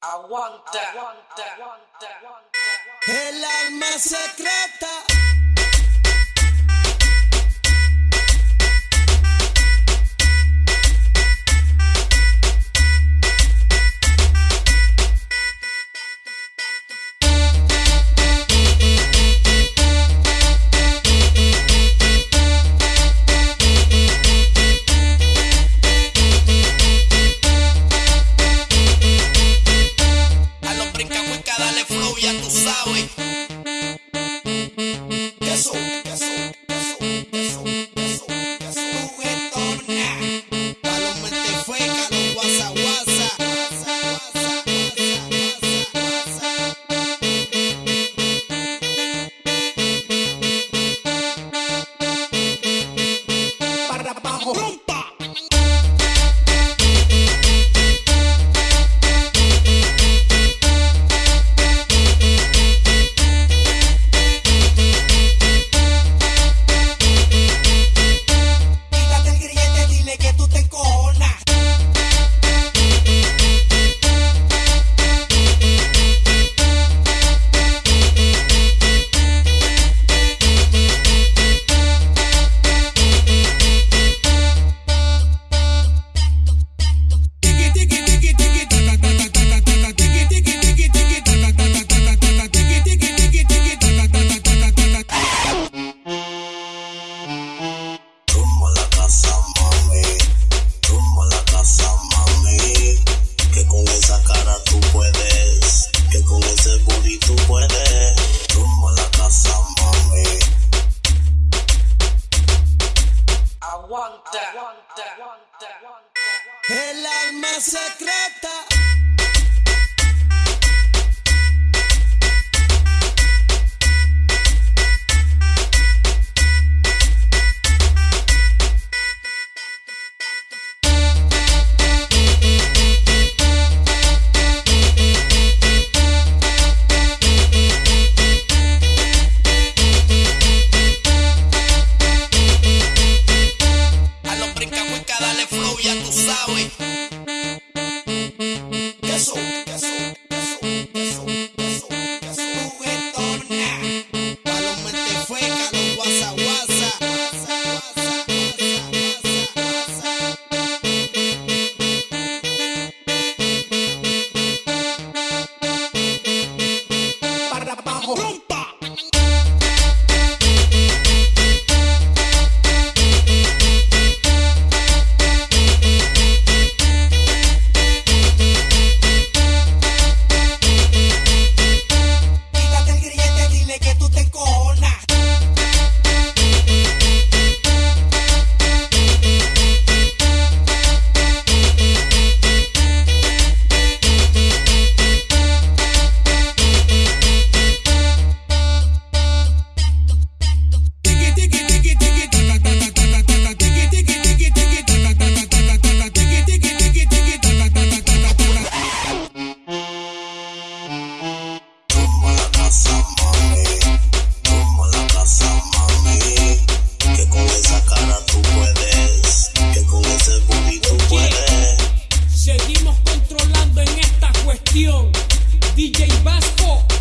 Aguanta, aguanta, aguanta, aguanta. El alma secreta. Guasa. Guasa, guasa, guasa, guasa, guasa. Para abajo. El alma secreta. Dale flow, ya tú sabes. controlando en esta cuestión. DJ Vasco.